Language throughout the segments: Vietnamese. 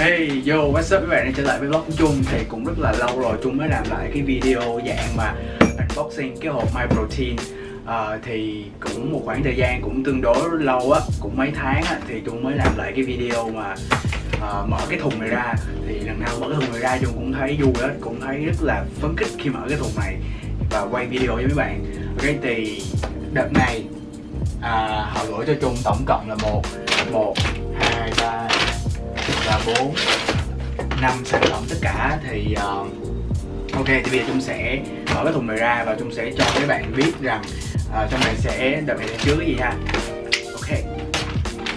Hey yo, what's up các bạn? Đã trở lại với vlog của Trung Thì cũng rất là lâu rồi Trung mới làm lại cái video dạng mà unboxing cái hộp My Protein. À, Thì cũng một khoảng thời gian cũng tương đối lâu á, cũng mấy tháng á Thì Trung mới làm lại cái video mà uh, mở cái thùng này ra. Thì lần nào mở cái thùng này ra Trung cũng thấy vui á, cũng thấy rất là phấn khích khi mở cái thùng này Và quay video với mấy bạn. Ok thì đợt này à, họ gửi cho Trung tổng cộng là một một hai ba và 4 năm sản phẩm tất cả thì uh, ok thì bây giờ Trung sẽ mở cái thùng này ra và Trung sẽ cho các bạn biết rằng uh, trong này sẽ đợt này chứa cái gì ha. Ok.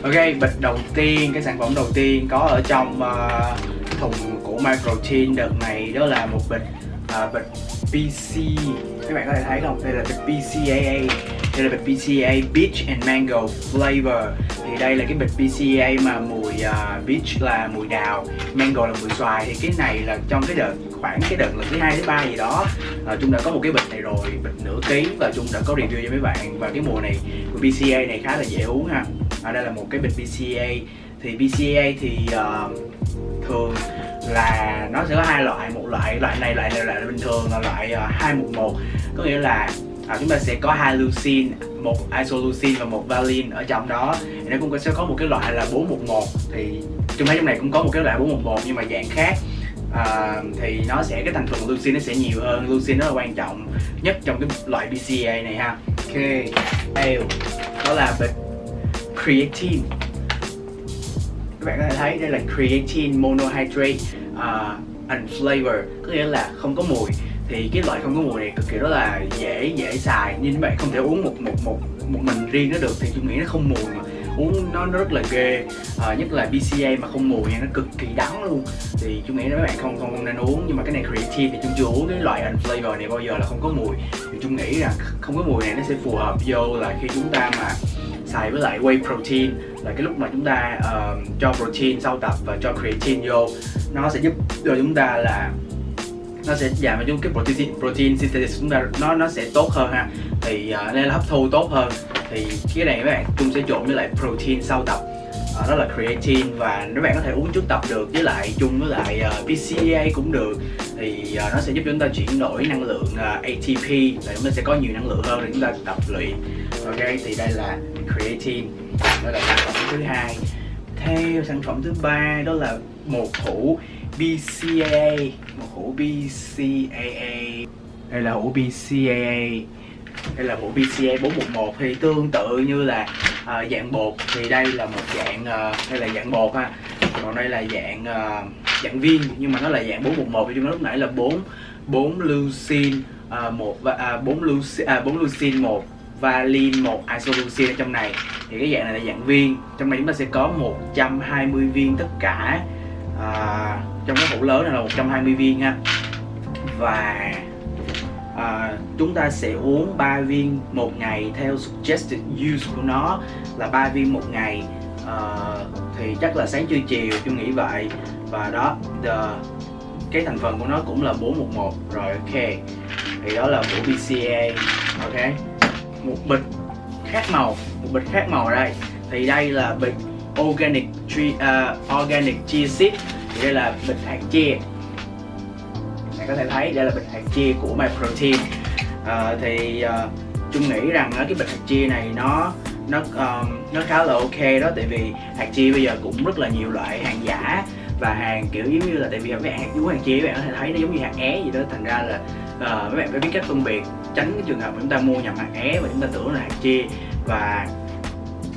Ok bịch đầu tiên cái sản phẩm đầu tiên có ở trong uh, thùng của Microtin đợt này đó là một bịch uh, bịch PC các bạn có thể thấy không? Đây là bịch PCAA đây là bịch PCA Beach and Mango Flavor thì đây là cái bịch PCA mà mùi à, uh, Beach là mùi đào Mango là mùi xoài. Thì cái này là trong cái đợt khoảng cái đợt lần thứ hai thứ ba gì đó à, uh, chúng đã có một cái bịch này rồi bịch nửa ký và chúng đã có review cho mấy bạn. Và cái mùa này của PCA này khá là dễ uống ha. Ở đây là một cái bịch PCA thì PCA thì uh, thường là nó sẽ có hai loại một loại loại này loại này loại bình thường là loại uh, 211 có nghĩa là à, chúng ta sẽ có hai leucine một isoleucine và một valine ở trong đó. Thì nó cũng sẽ có một cái loại là 411 thì chúng thấy trong này cũng có một cái loại 411 nhưng mà dạng khác. À, thì nó sẽ cái thành phần leucine nó sẽ nhiều hơn. Leucine nó là quan trọng nhất trong cái loại BCA này ha. Ok Eo. đó là creatine. Các bạn có thể thấy đây là creatine monohydrate à, uh, unflavor có nghĩa là không có mùi thì cái loại không có mùi này cực kỳ rất là dễ dễ xài. Nhưng bạn không thể uống một một một một mình riêng nó được thì tôi nghĩ nó không mùi mà uống nó, nó rất là ghê. À, nhất là BCA mà không mùi nha nó cực kỳ đắng luôn. Thì chúng nghĩ là mấy bạn không không nên uống. Nhưng mà cái này creatine thì chúng chưa uống cái loại unflavor này bao giờ là không có mùi. Thì chúng nghĩ là không có mùi này nó sẽ phù hợp vô là khi chúng ta mà xài với lại whey protein. Là cái lúc mà chúng ta uh, cho protein sau tập và cho creatine vô nó sẽ giúp cho chúng ta là nó sẽ giảm cho cái protein protein synthesis chúng ta. Nó nó sẽ tốt hơn ha. Thì uh, nên là hấp thu tốt hơn. Thì cái này các bạn chung sẽ trộn với lại protein sau tập. Uh, đó là creatine. Và các bạn có thể uống trước tập được với lại chung với lại à, uh, BCAA cũng được. Thì uh, nó sẽ giúp chúng ta chuyển đổi năng lượng uh, ATP là chúng ta sẽ có nhiều năng lượng hơn để chúng ta tập luyện. Ok thì đây là creatine. Đó là sản phẩm thứ hai theo sản phẩm thứ ba đó là một hũ BCAA một hũ BCAA đây là hũ BCAA đây là hũ BCA 411 thì tương tự như là uh, dạng bột. Thì đây là một dạng uh, đây là dạng bột ha. Còn đây là dạng uh, dạng viên nhưng mà nó là dạng 411 thì chúng lúc nãy là 4 4 leucine uh, một và uh, 4 leucine à, 4 leucine 1 valin một isoleucine ở trong này. Thì cái dạng này là dạng viên. Trong này chúng ta sẽ có 120 viên tất cả. À, trong cái hũ lớn này là 120 viên ha. Và à, chúng ta sẽ uống 3 viên một ngày theo suggested use của nó là 3 viên một ngày. À, thì chắc là sáng trưa chiều tôi nghĩ vậy. Và đó the, cái thành phần của nó cũng là 411 rồi ok. Thì đó là của BCA ok một bịch khác màu một bịch khác màu ở đây. Thì đây là bịch organic tree, uh, organic chia seed. Thì đây là bịch hạt chia. Bạn có thể thấy đây là bịch hạt chia của my protein. Uh, thì uh, chung nghĩ rằng uh, cái bịch hạt chia này nó nó um, nó khá là ok đó. Tại vì hạt chia bây giờ cũng rất là nhiều loại hàng giả và hàng kiểu giống như là tại vì mấy bạn hạt vú hàng chia các bạn có thể thấy nó giống như hạt é gì đó. Thành ra là uh, mấy bạn phải biết cách phân biệt tránh cái trường hợp chúng ta mua nhầm hạt é và chúng ta tưởng là hạt chia. Và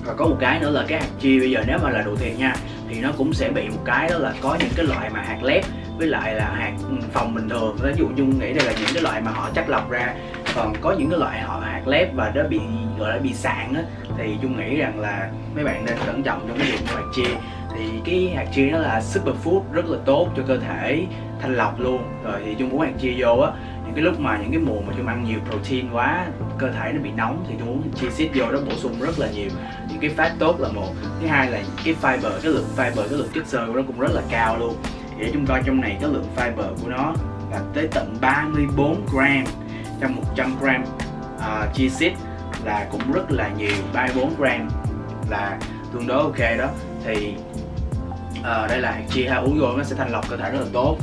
và có một cái nữa là cái hạt chia bây giờ nếu mà là đồ thiệt nha, thì nó cũng sẽ bị một cái đó là có những cái loại mà hạt lép với lại là hạt ừ, phòng bình thường. Ví dụ nhung nghĩ đây là những cái loại mà họ chắc lọc ra. Còn có những cái loại họ hạt lép và nó bị, gọi là bị sạn á, thì chung nghĩ rằng là mấy bạn nên cẩn trọng trong cái việc mua hạt chia. Thì cái hạt chia nó là superfood rất là tốt cho cơ thể, thanh lọc luôn. Rồi thì chung uống hạt chia vô á những cái lúc mà những cái mùa mà chúng ăn nhiều protein quá cơ thể nó bị nóng thì chúng uống chia xít vô nó bổ sung rất là nhiều. Những cái fat tốt là một. Thứ hai là cái fiber cái lượng fiber cái lượng chất xơ của nó cũng rất là cao luôn. Để chúng coi trong này cái lượng fiber của nó là tới tận 34 gram. Trong 100 gram uh, chia xít là cũng rất là nhiều 34 gram là tương đối ok đó. Thì uh, đây là chia ha uống vô nó sẽ thanh lọc cơ thể rất là tốt.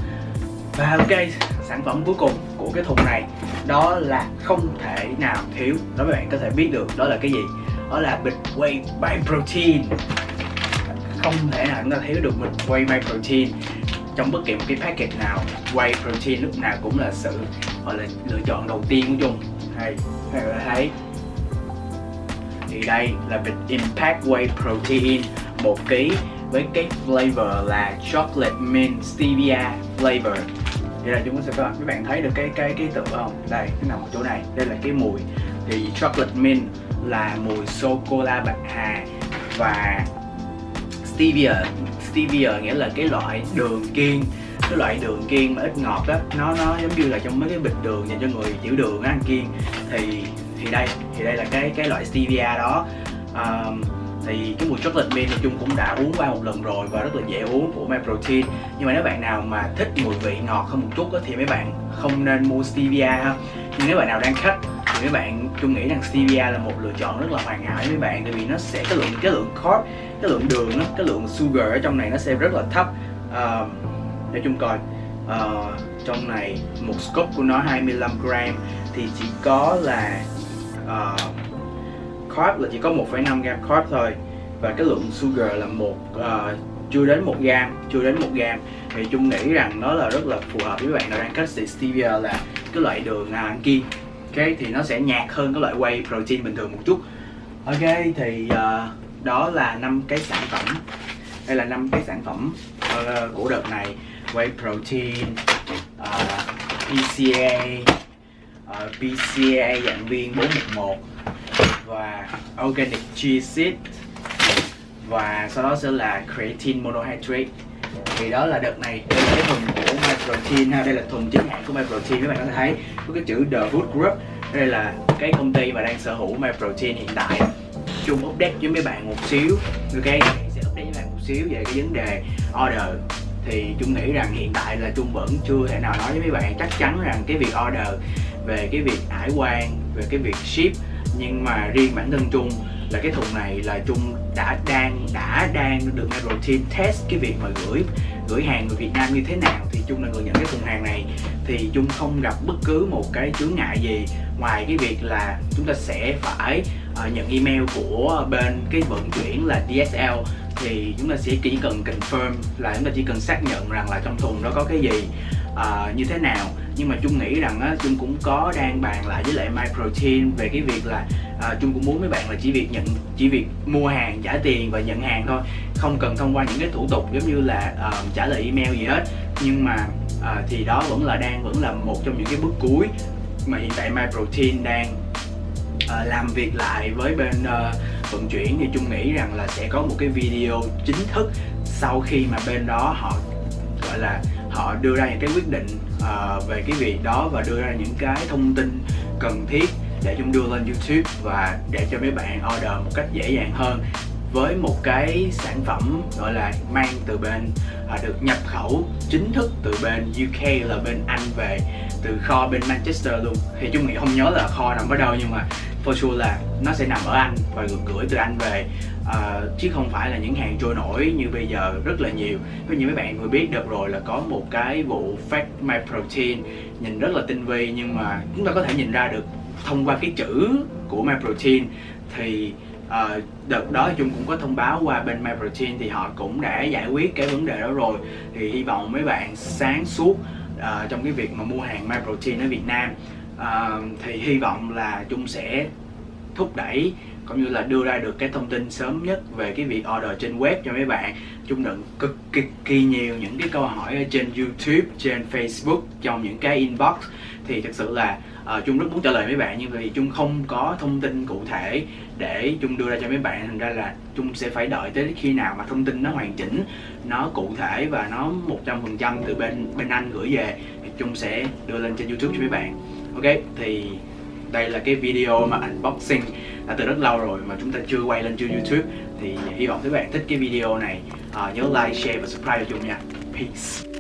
Và ok sản phẩm cuối cùng của cái thùng này, đó là không thể nào thiếu. Đó mấy bạn có thể biết được đó là cái gì? Đó là bịch whey by protein. Không thể nào chúng ta thiếu được bịch whey by protein trong bất kỳ một cái package nào. Whey protein lúc nào cũng là sự, gọi là, lựa chọn đầu tiên của chung hay các bạn thấy. Thì đây là bịch impact whey protein, một ký với cái flavor là chocolate mint stevia flavor vậy là chúng sẽ các bạn các bạn thấy được cái cái cái tựa không đây nó nằm ở chỗ này. Đây là cái mùi. Thì chocolate mint là mùi sô cô la bạc hà và stevia. Stevia nghĩa là cái loại đường kiêng. Cái loại đường kiêng mà ít ngọt á nó nó giống như là trong mấy cái bịch đường dành cho người tiểu đường á ăn kiêng. Thì thì đây thì đây là cái cái loại stevia đó. Um, thì cái mùi chocolate mint thì chung cũng đã uống qua một lần rồi và rất là dễ uống của My Protein. Nhưng mà nếu bạn nào mà thích mùi vị ngọt hơn một chút đó, thì mấy bạn không nên mua stevia ha. Nhưng nếu bạn nào đang khách thì mấy bạn chung nghĩ rằng stevia là một lựa chọn rất là hoàn hảo với mấy bạn tại vì nó sẽ cái lượng cái lượng carb cái lượng đường nó cái lượng sugar ở trong này nó sẽ rất là thấp. À, uh, để chung coi uh, trong này một scoop của nó 25 gram thì chỉ có là uh, carb là chỉ có 1,5 gram carb thôi. Và cái lượng sugar là một uh, chưa đến một gram chưa đến một gram. Thì chung nghĩ rằng nó là rất là phù hợp với bạn nào đang cách stevia là cái loại đường uh, ăn kiêng. Ok thì nó sẽ nhạt hơn cái loại whey protein bình thường một chút. Ok thì uh, đó là năm cái sản phẩm. Đây là năm cái sản phẩm uh, của đợt này. Whey protein uh, PCA uh, PCA dạng viên 411 và organic chia seed. Và sau đó sẽ là creatine monohydrate. Thì đó là đợt này đây là cái thùng của MyProtein ha. Đây là thùng chính hãng của MyProtein các bạn có thể thấy. Có cái chữ The Food Group. Đây là cái công ty mà đang sở hữu MyProtein hiện tại. Chung update với mấy bạn một xíu. Ok sẽ update với bạn một xíu về cái vấn đề order. Thì chung nghĩ rằng hiện tại là chung vẫn chưa thể nào nói với mấy bạn chắc chắn rằng cái việc order về cái việc hải quan, về cái việc ship nhưng mà riêng bản thân chung là cái thùng này là chung đã đang đã đang được nghe Team test cái việc mà gửi gửi hàng người Việt Nam như thế nào thì chung là người nhận cái thùng hàng này. Thì chung không gặp bất cứ một cái chướng ngại gì ngoài cái việc là chúng ta sẽ phải uh, nhận email của bên cái vận chuyển là DSL thì chúng ta sẽ chỉ cần confirm là chúng ta chỉ cần xác nhận rằng là trong thùng đó có cái gì uh, như thế nào. Nhưng mà chung nghĩ rằng á chung cũng có đang bàn lại với lại MyProtein về cái việc là à, chung cũng muốn mấy bạn là chỉ việc nhận chỉ việc mua hàng trả tiền và nhận hàng thôi. Không cần thông qua những cái thủ tục giống như là uh, trả lời email gì hết. Nhưng mà uh, thì đó vẫn là đang vẫn là một trong những cái bước cuối mà hiện tại MyProtein đang uh, làm việc lại với bên uh, vận chuyển thì chung nghĩ rằng là sẽ có một cái video chính thức sau khi mà bên đó họ gọi là họ đưa ra những cái quyết định uh, về cái việc đó và đưa ra những cái thông tin cần thiết để chúng đưa lên YouTube và để cho mấy bạn order một cách dễ dàng hơn với một cái sản phẩm gọi là mang từ bên à, được nhập khẩu chính thức từ bên UK là bên Anh về từ kho bên Manchester luôn. Thì chúng nghĩ không nhớ là kho nằm ở đâu nhưng mà for sure là nó sẽ nằm ở Anh và được gửi từ Anh về. Uh, chứ không phải là những hàng trôi nổi như bây giờ rất là nhiều. Ví như mấy bạn vừa biết được rồi là có một cái vụ fake my protein nhìn rất là tinh vi nhưng mà chúng ta có thể nhìn ra được thông qua cái chữ của my protein. Thì uh, đợt đó chung cũng có thông báo qua bên MyProtein thì họ cũng đã giải quyết cái vấn đề đó rồi. Thì hy vọng mấy bạn sáng suốt uh, trong cái việc mà mua hàng MyProtein ở Việt Nam. Uh, thì hy vọng là chung sẽ thúc đẩy cũng như là đưa ra được cái thông tin sớm nhất về cái việc order trên web cho mấy bạn. Chung nhận cực kỳ, kỳ nhiều những cái câu hỏi ở trên YouTube trên Facebook trong những cái inbox. Thì thực sự là ờ, uh, chung rất muốn trả lời mấy bạn nhưng vì chung không có thông tin cụ thể để chung đưa ra cho mấy bạn thành ra là chung sẽ phải đợi tới khi nào mà thông tin nó hoàn chỉnh nó cụ thể và nó 100% từ bên bên anh gửi về thì chung sẽ đưa lên trên YouTube cho mấy bạn. Ok thì đây là cái video mà unboxing đã từ rất lâu rồi mà chúng ta chưa quay lên trên YouTube. Thì hy vọng các bạn thích cái video này à, nhớ like, share và subscribe cho chung nha. Peace.